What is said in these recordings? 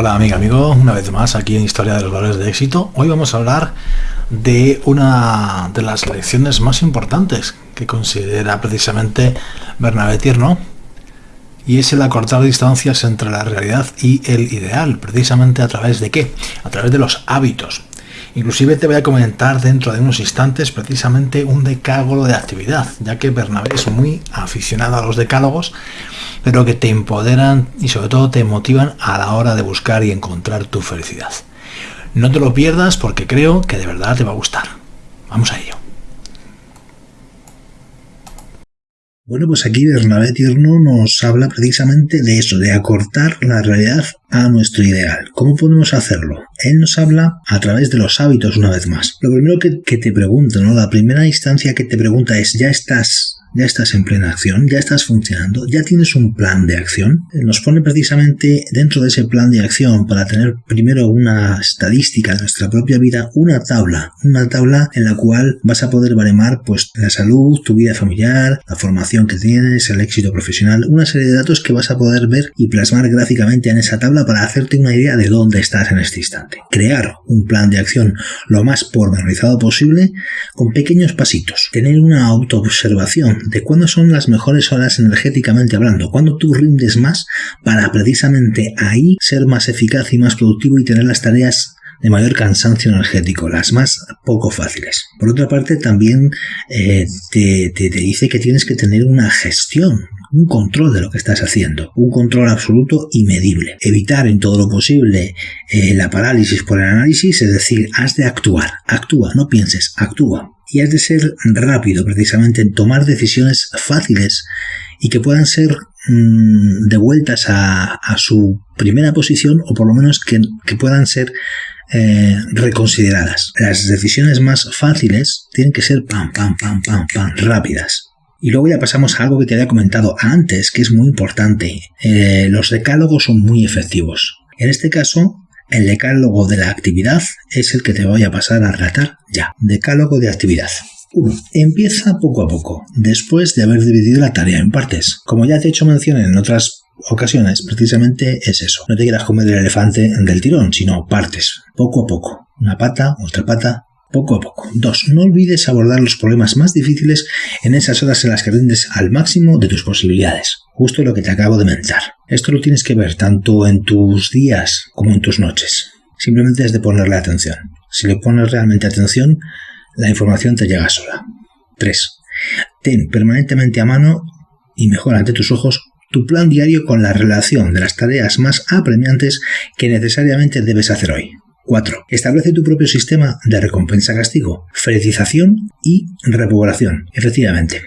Hola amiga, amigo, una vez más aquí en Historia de los Valores de Éxito. Hoy vamos a hablar de una de las lecciones más importantes que considera precisamente Bernabé Tierno y es el acortar distancias entre la realidad y el ideal, precisamente a través de qué? A través de los hábitos. Inclusive te voy a comentar dentro de unos instantes precisamente un decálogo de actividad, ya que Bernabé es muy aficionado a los decálogos, pero que te empoderan y sobre todo te motivan a la hora de buscar y encontrar tu felicidad. No te lo pierdas porque creo que de verdad te va a gustar. Vamos a ello. Bueno, pues aquí Bernabé Tierno nos habla precisamente de eso, de acortar la realidad a nuestro ideal. ¿Cómo podemos hacerlo? Él nos habla a través de los hábitos una vez más. Lo primero que, que te pregunto, ¿no? La primera instancia que te pregunta es, ¿ya estás ya estás en plena acción, ya estás funcionando, ya tienes un plan de acción. Nos pone precisamente dentro de ese plan de acción para tener primero una estadística de nuestra propia vida, una tabla, una tabla en la cual vas a poder baremar pues la salud, tu vida familiar, la formación que tienes, el éxito profesional, una serie de datos que vas a poder ver y plasmar gráficamente en esa tabla para hacerte una idea de dónde estás en este instante. Crear un plan de acción lo más pormenorizado posible con pequeños pasitos. Tener una autoobservación de cuándo son las mejores horas energéticamente hablando, cuándo tú rindes más para precisamente ahí ser más eficaz y más productivo y tener las tareas de mayor cansancio energético, las más poco fáciles. Por otra parte, también eh, te, dice que tienes que tener una gestión, un control de lo que estás haciendo, un control absoluto y medible. Evitar en todo lo posible eh, la parálisis por el análisis, es decir, has de actuar, actúa, no pienses, actúa y has de ser rápido precisamente en tomar decisiones fáciles y que puedan ser mm, devueltas a, su primera posición o por lo menos que, puedan ser eh, reconsideradas. Las decisiones más fáciles tienen que ser pam, pam, pam, pam, pam, rápidas. Y luego ya pasamos a algo que te había comentado antes, que es muy importante. Eh, los decálogos son muy efectivos. En este caso, el decálogo de la actividad es el que te voy a pasar a tratar ya. Decálogo de actividad. 1. Empieza poco a poco, después de haber dividido la tarea en partes. Como ya te he hecho mención en otras ocasiones, precisamente es eso. No te quieras comer el elefante del tirón, sino partes, poco a poco. Una pata, otra pata, poco a poco. 2. No olvides abordar los problemas más difíciles en esas horas en las que rindes al máximo de tus posibilidades. Justo lo que te acabo de mencionar. Esto lo tienes que ver tanto en tus días como en tus noches. Simplemente es de ponerle atención. Si le pones realmente atención, la información te llega sola. 3. Ten permanentemente a mano y mejor ante tus ojos tu plan diario con la relación de las tareas más apremiantes que necesariamente debes hacer hoy. 4. Establece tu propio sistema de recompensa-castigo, felicitación y repoblación. Efectivamente.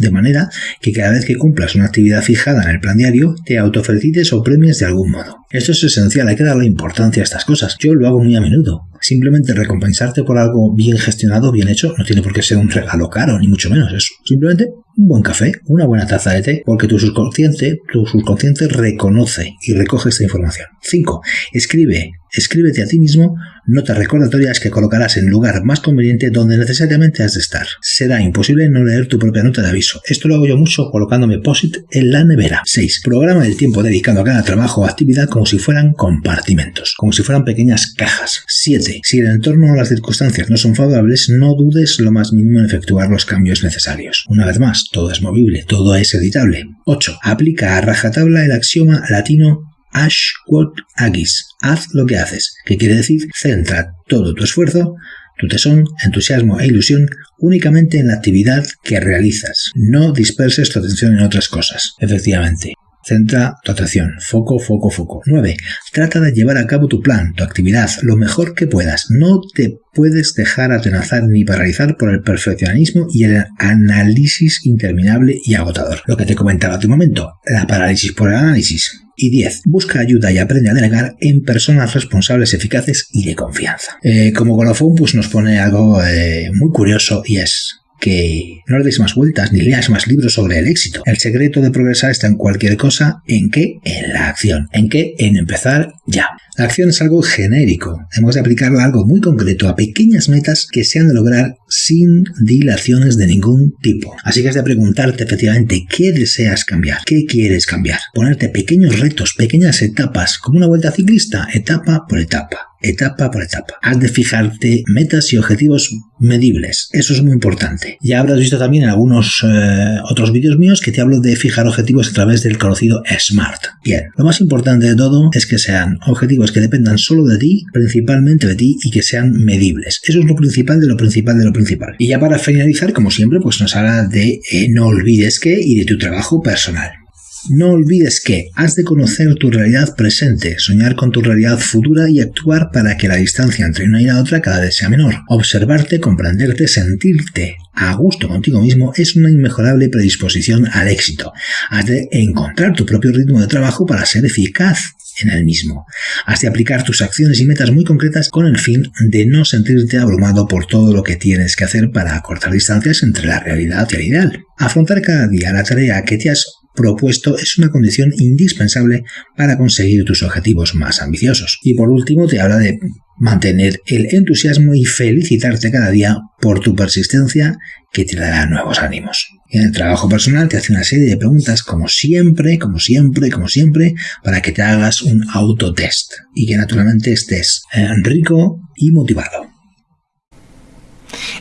De manera que cada vez que cumplas una actividad fijada en el plan diario, te autofelicites o premies de algún modo. Esto es esencial, hay que darle importancia a estas cosas. Yo lo hago muy a menudo. Simplemente recompensarte por algo bien gestionado, bien hecho, no tiene por qué ser un regalo caro, ni mucho menos. Es simplemente un buen café, una buena taza de té, porque tu subconsciente, tu subconsciente reconoce y recoge esta información. 5. Escribe, escríbete a ti mismo notas recordatorias que colocarás en el lugar más conveniente donde necesariamente has de estar. Será imposible no leer tu propia nota de aviso. Esto lo hago yo mucho colocándome POSIT en la nevera. 6. Programa el tiempo dedicado a cada trabajo o actividad como si fueran compartimentos, como si fueran pequeñas cajas. 7. Si el entorno o las circunstancias no son favorables, no dudes lo más mínimo en efectuar los cambios necesarios. Una vez más, todo es movible, todo es editable. 8. Aplica a rajatabla el axioma latino Ashquot Agis. Haz lo que haces, que quiere decir centra todo tu esfuerzo, tu tesón, entusiasmo e ilusión únicamente en la actividad que realizas. No disperses tu atención en otras cosas. Efectivamente, Centra tu atención. Foco, foco, foco. 9. Trata de llevar a cabo tu plan, tu actividad, lo mejor que puedas. No te puedes dejar atenazar ni paralizar por el perfeccionismo y el análisis interminable y agotador. Lo que te comentaba hace un momento, la parálisis por el análisis. Y 10. Busca ayuda y aprende a delegar en personas responsables, eficaces y de confianza. Eh, como colofón, pues nos pone algo eh, muy curioso y es que no le deis más vueltas ni leas más libros sobre el éxito. El secreto de progresar está en cualquier cosa. ¿En qué? En la acción. ¿En qué? En empezar ya. La acción es algo genérico. Hemos de aplicarla a algo muy concreto, a pequeñas metas que se han de lograr sin dilaciones de ningún tipo. Así que has de preguntarte efectivamente qué deseas cambiar, qué quieres cambiar. Ponerte pequeños retos, pequeñas etapas, como una vuelta ciclista, etapa por etapa etapa por etapa. Has de fijarte metas y objetivos medibles. Eso es muy importante. Ya habrás visto también en algunos eh, otros vídeos míos que te hablo de fijar objetivos a través del conocido SMART. Bien, lo más importante de todo es que sean objetivos que dependan solo de ti, principalmente de ti, y que sean medibles. Eso es lo principal de lo principal de lo principal. Y ya para finalizar, como siempre, pues nos habla de eh, no olvides que y de tu trabajo personal. No olvides que has de conocer tu realidad presente, soñar con tu realidad futura y actuar para que la distancia entre una y la otra cada vez sea menor. Observarte, comprenderte, sentirte a gusto contigo mismo es una inmejorable predisposición al éxito. Has de encontrar tu propio ritmo de trabajo para ser eficaz en el mismo. Has de aplicar tus acciones y metas muy concretas con el fin de no sentirte abrumado por todo lo que tienes que hacer para acortar distancias entre la realidad y el ideal. Afrontar cada día la tarea que te has propuesto es una condición indispensable para conseguir tus objetivos más ambiciosos. Y por último te habla de mantener el entusiasmo y felicitarte cada día por tu persistencia que te dará nuevos ánimos. En el trabajo personal te hace una serie de preguntas como siempre, como siempre, como siempre, para que te hagas un autotest y que naturalmente estés eh, rico y motivado.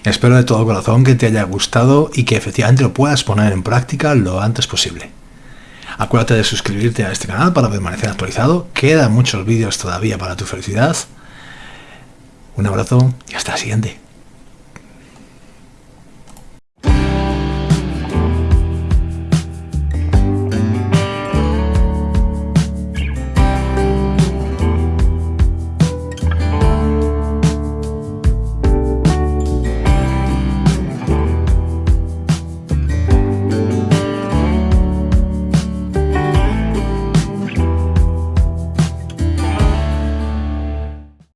Espero de todo corazón que te haya gustado y que efectivamente lo puedas poner en práctica lo antes posible. Acuérdate de suscribirte a este canal para permanecer actualizado. Quedan muchos vídeos todavía para tu felicidad. Un abrazo y hasta la siguiente.